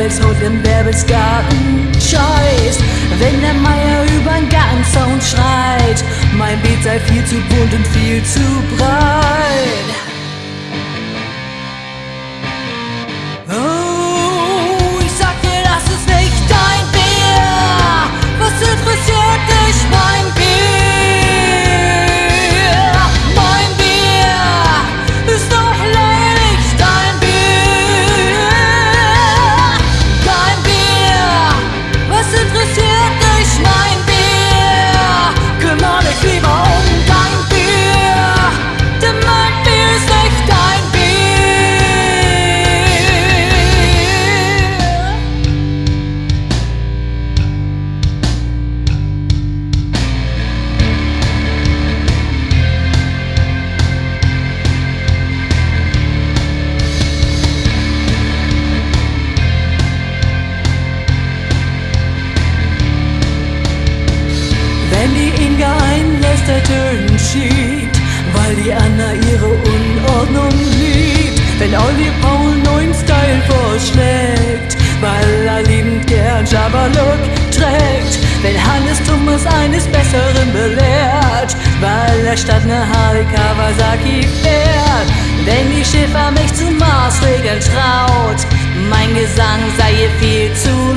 Bärbels Hund im Bärbels Garten scheißt. Wenn der Meier übern Gartenzaun schreit, mein Beet sei viel zu bunt und viel zu breit. Schiebt, weil die Anna ihre Unordnung liebt. Wenn Olli Paul neuen Style vorschlägt, weil er liebend gern Jabba-Look trägt. Wenn Hannes Thomas eines Besseren belehrt, weil er statt ne Harley Kawasaki fährt. Wenn die Schiffer mich zu Maßregeln traut, mein Gesang sei ihr viel zu